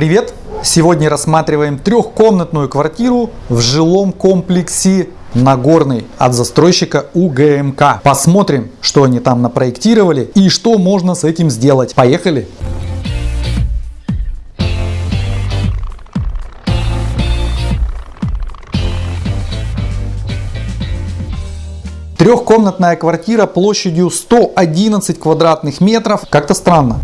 привет! Сегодня рассматриваем трехкомнатную квартиру в жилом комплексе Нагорный от застройщика УГМК. Посмотрим, что они там напроектировали и что можно с этим сделать. Поехали! Трехкомнатная квартира площадью 111 квадратных метров. Как-то странно.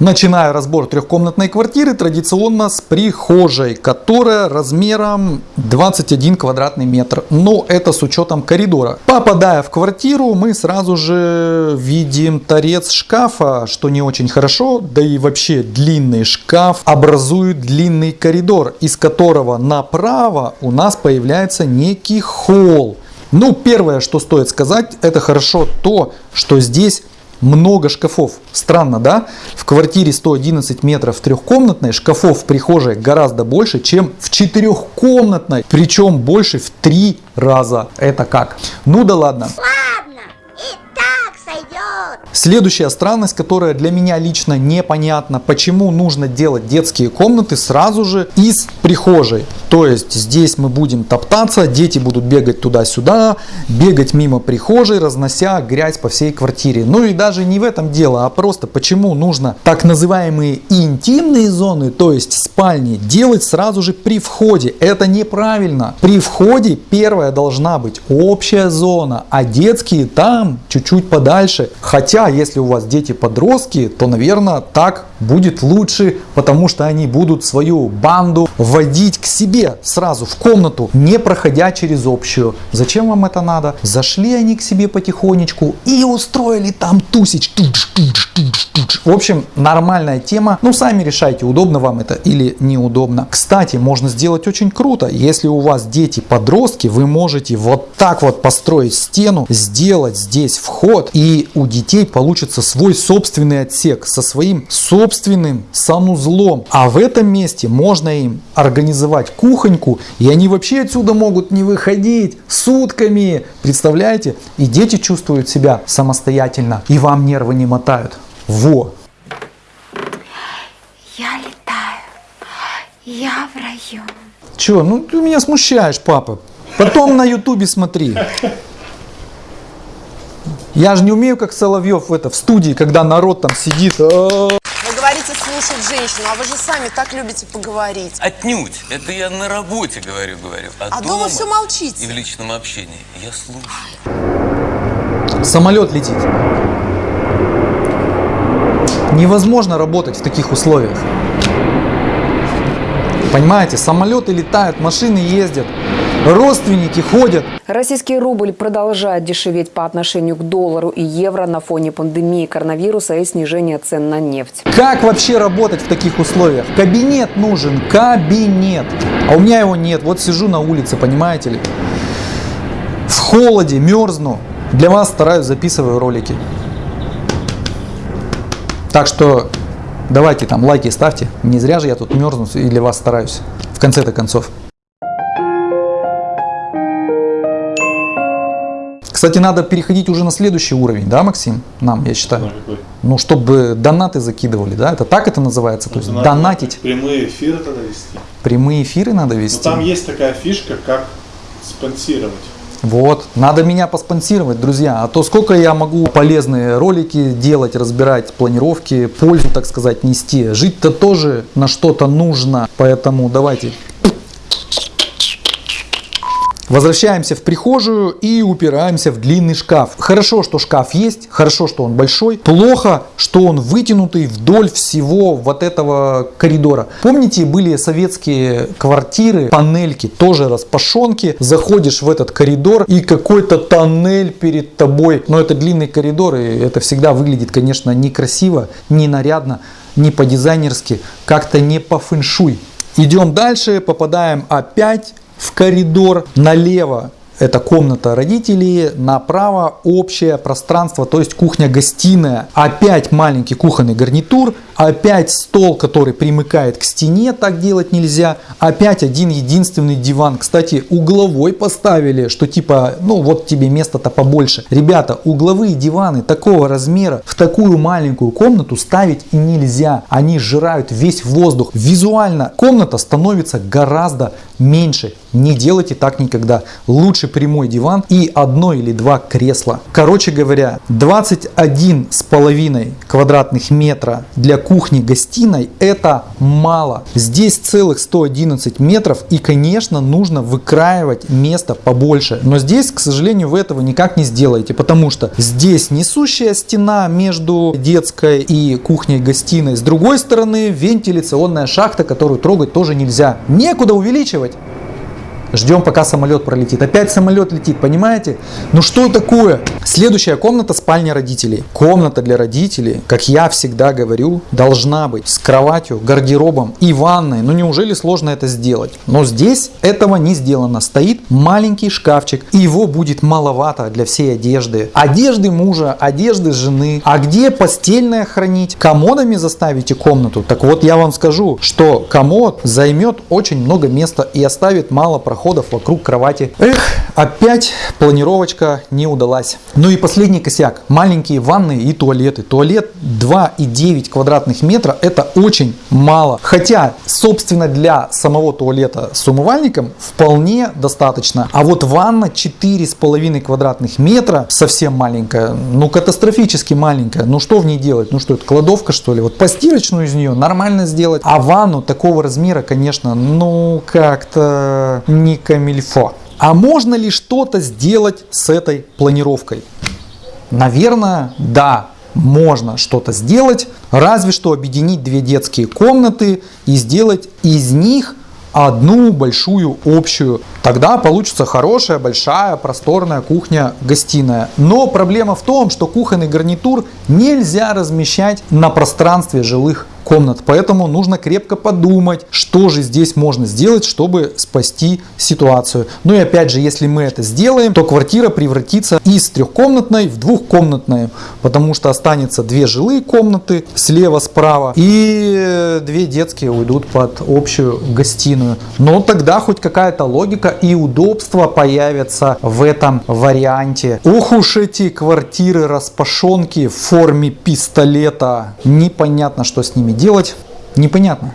Начинаю разбор трехкомнатной квартиры традиционно с прихожей, которая размером 21 квадратный метр. Но это с учетом коридора. Попадая в квартиру, мы сразу же видим торец шкафа, что не очень хорошо. Да и вообще длинный шкаф образует длинный коридор, из которого направо у нас появляется некий холл. Ну, первое, что стоит сказать, это хорошо то, что здесь много шкафов. Странно, да? В квартире 111 метров трехкомнатной шкафов в прихожей гораздо больше, чем в четырехкомнатной. Причем больше в три раза. Это как? Ну да ладно. Следующая странность, которая для меня лично непонятна, почему нужно делать детские комнаты сразу же из прихожей. То есть здесь мы будем топтаться, дети будут бегать туда-сюда, бегать мимо прихожей, разнося грязь по всей квартире. Ну и даже не в этом дело, а просто почему нужно так называемые интимные зоны, то есть спальни, делать сразу же при входе. Это неправильно. При входе первая должна быть общая зона, а детские там чуть-чуть подальше. Хотя, если у вас дети-подростки, то, наверное, так будет лучше, потому что они будут свою банду вводить к себе сразу в комнату, не проходя через общую. Зачем вам это надо? Зашли они к себе потихонечку и устроили там тусич. В общем, нормальная тема. Ну, сами решайте, удобно вам это или неудобно. Кстати, можно сделать очень круто. Если у вас дети-подростки, вы можете вот так вот построить стену, сделать здесь вход, и у детей получится свой собственный отсек со своим собственным санузлом. А в этом месте можно им организовать кухоньку, и они вообще отсюда могут не выходить сутками. Представляете? И дети чувствуют себя самостоятельно, и вам нервы не мотают. Во! Я летаю. Я в раю. Че, ну ты меня смущаешь, папа. Потом на ютубе смотри. Я же не умею, как Соловьев в, это, в студии, когда народ там сидит. Вы говорите слушать женщину, а вы же сами так любите поговорить. Отнюдь. Это я на работе говорю, говорю. А дома все молчите. И в личном общении. Я слушаю. Самолет летит. Невозможно работать в таких условиях. Понимаете, самолеты летают, машины ездят, родственники ходят. Российский рубль продолжает дешеветь по отношению к доллару и евро на фоне пандемии коронавируса и снижения цен на нефть. Как вообще работать в таких условиях? Кабинет нужен, кабинет. А у меня его нет. Вот сижу на улице, понимаете ли. В холоде, мерзну. Для вас стараюсь, записываю ролики. Так что давайте там лайки ставьте. Не зря же я тут мерзну и для вас стараюсь. В конце-то концов. Кстати, надо переходить уже на следующий уровень, да, Максим? Нам, я считаю. Ну, чтобы донаты закидывали, да? Это так это называется? То есть надо донатить. Прямые эфиры тогда вести. Прямые эфиры надо Но вести. там есть такая фишка, как спонсировать. Вот, надо меня поспонсировать, друзья. А то сколько я могу полезные ролики делать, разбирать планировки, пользу, так сказать, нести. Жить-то тоже на что-то нужно. Поэтому давайте Возвращаемся в прихожую и упираемся в длинный шкаф. Хорошо, что шкаф есть, хорошо, что он большой. Плохо, что он вытянутый вдоль всего вот этого коридора. Помните, были советские квартиры, панельки, тоже распашонки. Заходишь в этот коридор и какой-то тоннель перед тобой. Но это длинный коридор и это всегда выглядит, конечно, некрасиво, не нарядно, не по-дизайнерски, как-то не по фэншуй. Идем дальше, попадаем опять в коридор налево это комната родителей, направо общее пространство, то есть кухня-гостиная. Опять маленький кухонный гарнитур, опять стол, который примыкает к стене, так делать нельзя. Опять один единственный диван. Кстати, угловой поставили, что типа, ну вот тебе место-то побольше. Ребята, угловые диваны такого размера в такую маленькую комнату ставить нельзя. Они сжирают весь воздух. Визуально комната становится гораздо меньше. Не делайте так никогда. Лучше прямой диван и одно или два кресла. Короче говоря, 21 с половиной квадратных метра для кухни-гостиной это мало. Здесь целых 111 метров и, конечно, нужно выкраивать место побольше. Но здесь, к сожалению, вы этого никак не сделаете, потому что здесь несущая стена между детской и кухней-гостиной. С другой стороны, вентиляционная шахта, которую трогать тоже нельзя. Некуда увеличивать. Ждем, пока самолет пролетит. Опять самолет летит, понимаете? Ну что такое? Следующая комната спальня родителей. Комната для родителей, как я всегда говорю, должна быть с кроватью, гардеробом и ванной. Ну неужели сложно это сделать? Но здесь этого не сделано. Стоит маленький шкафчик, и его будет маловато для всей одежды. Одежды мужа, одежды жены. А где постельное хранить? Комодами заставите комнату? Так вот я вам скажу, что комод займет очень много места и оставит мало прохода проходов вокруг кровати. Эх, опять планировочка не удалась. Ну и последний косяк. Маленькие ванны и туалеты. Туалет 2,9 квадратных метра это очень мало. Хотя, собственно, для самого туалета с умывальником вполне достаточно. А вот ванна 4,5 квадратных метра совсем маленькая. Ну, катастрофически маленькая. Ну, что в ней делать? Ну, что это, кладовка, что ли? Вот постирочную из нее нормально сделать. А ванну такого размера, конечно, ну, как-то не камильфо. А можно ли что-то сделать с этой планировкой? Наверное, да, можно что-то сделать, разве что объединить две детские комнаты и сделать из них одну большую общую. Тогда получится хорошая, большая, просторная кухня-гостиная. Но проблема в том, что кухонный гарнитур нельзя размещать на пространстве жилых комнат. Поэтому нужно крепко подумать, что же здесь можно сделать, чтобы спасти ситуацию. Ну и опять же, если мы это сделаем, то квартира превратится из трехкомнатной в двухкомнатную, потому что останется две жилые комнаты слева-справа и две детские уйдут под общую гостиную. Но тогда хоть какая-то логика и удобство появятся в этом варианте. Ох уж эти квартиры распашонки в форме пистолета. Непонятно, что с ними делать, непонятно.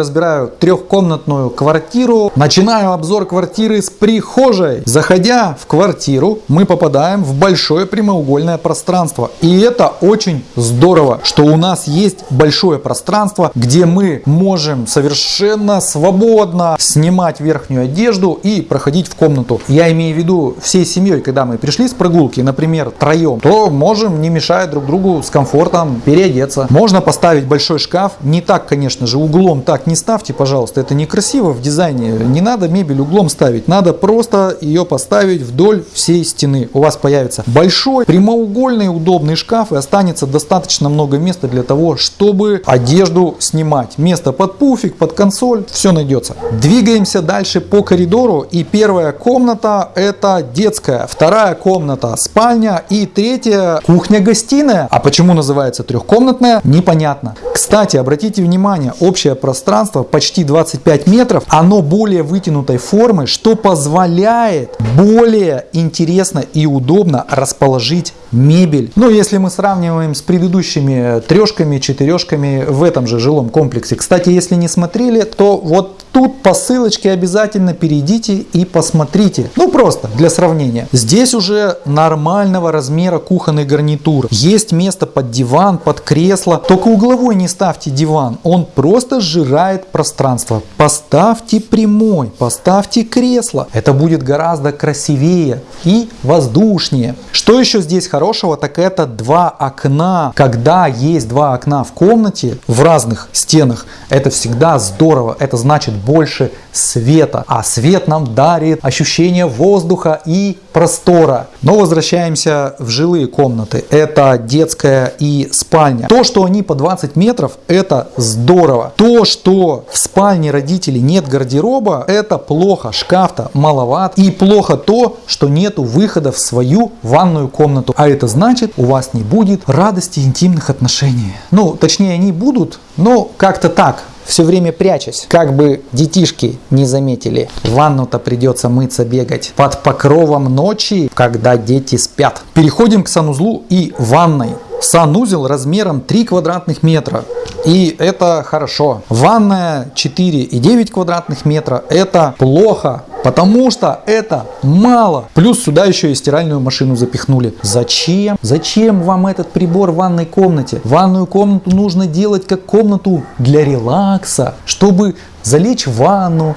Разбираю трехкомнатную квартиру. Начинаю обзор квартиры с прихожей. Заходя в квартиру, мы попадаем в большое прямоугольное пространство. И это очень здорово, что у нас есть большое пространство, где мы можем совершенно свободно снимать верхнюю одежду и проходить в комнату. Я имею в виду всей семьей, когда мы пришли с прогулки, например, троем, то можем, не мешая друг другу, с комфортом переодеться. Можно поставить большой шкаф, не так, конечно же, углом так не ставьте, пожалуйста, это некрасиво в дизайне. Не надо мебель углом ставить, надо просто ее поставить вдоль всей стены. У вас появится большой прямоугольный удобный шкаф и останется достаточно много места для того, чтобы одежду снимать. Место под пуфик, под консоль, все найдется. Двигаемся дальше по коридору и первая комната это детская, вторая комната спальня и третья кухня-гостиная. А почему называется трехкомнатная, непонятно. Кстати, обратите внимание, общее пространство пространство почти 25 метров, оно более вытянутой формы, что позволяет более интересно и удобно расположить мебель. Ну, если мы сравниваем с предыдущими трешками, четырешками в этом же жилом комплексе. Кстати, если не смотрели, то вот тут по ссылочке обязательно перейдите и посмотрите. Ну, просто для сравнения. Здесь уже нормального размера кухонный гарнитур. Есть место под диван, под кресло. Только угловой не ставьте диван. Он просто сжирает пространство. Поставьте прямой, поставьте кресло. Это будет гораздо красивее и воздушнее. Что еще здесь хорошего, так это два окна. Когда есть два окна в комнате в разных стенах, это всегда здорово. Это значит больше света. А свет нам дарит ощущение воздуха и простора. Но возвращаемся в жилые комнаты. Это детская и спальня. То, что они по 20 метров, это здорово. То, что в спальне родителей нет гардероба, это плохо. Шкаф-то маловат. И плохо то, что нету выхода в свою ванную комнату. А это значит, у вас не будет радости интимных отношений. Ну, точнее, они будут, но как-то так, все время прячась, как бы детишки не заметили. Ванну-то придется мыться, бегать под покровом ночи, когда дети спят. Переходим к санузлу и ванной. Санузел размером 3 квадратных метра. И это хорошо. Ванная 4,9 квадратных метра. Это плохо. Потому что это мало. Плюс сюда еще и стиральную машину запихнули. Зачем? Зачем вам этот прибор в ванной комнате? Ванную комнату нужно делать как комнату для релакса, чтобы залечь в ванну,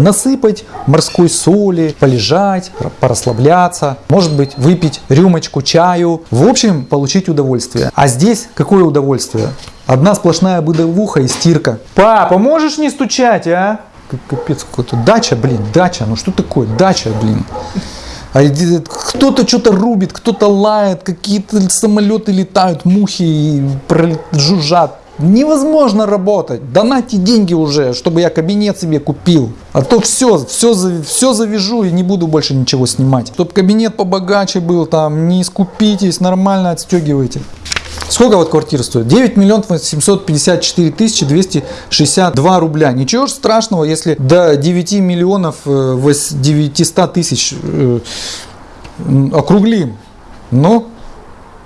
насыпать морской соли, полежать, порасслабляться, может быть выпить рюмочку чаю, в общем получить удовольствие. А здесь какое удовольствие? Одна сплошная быдовуха и стирка. Папа, можешь не стучать, а? Капец какой-то. Дача, блин, дача. Ну что такое? Дача, блин. А кто-то что-то рубит, кто-то лает, какие-то самолеты летают, мухи жужжат. Невозможно работать. Донайте деньги уже, чтобы я кабинет себе купил. А то все, все, все завяжу и не буду больше ничего снимать. Чтобы кабинет побогаче был, там, не скупитесь, нормально отстегивайте. Сколько вот квартира стоит? 9 миллионов 754 тысячи 262 рубля. Ничего страшного, если до 9 миллионов 900 э, тысяч э, округлим. Но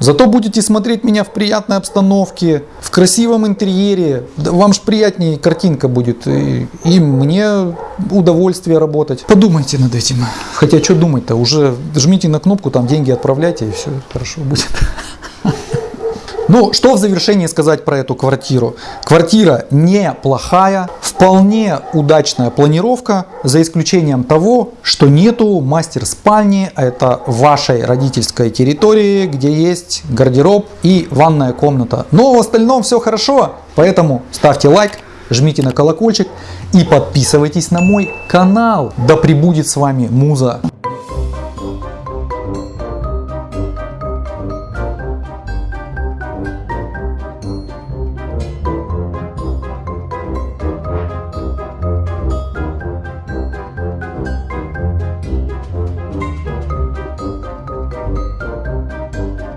Зато будете смотреть меня в приятной обстановке, в красивом интерьере. Вам же приятнее картинка будет. И, и мне удовольствие работать. Подумайте над этим. Хотя что думать-то? Уже жмите на кнопку, там деньги отправляйте, и все хорошо будет. Ну, что в завершении сказать про эту квартиру? Квартира неплохая, вполне удачная планировка, за исключением того, что нету мастер-спальни, а это вашей родительской территории, где есть гардероб и ванная комната. Но в остальном все хорошо, поэтому ставьте лайк, жмите на колокольчик и подписывайтесь на мой канал. Да пребудет с вами Муза.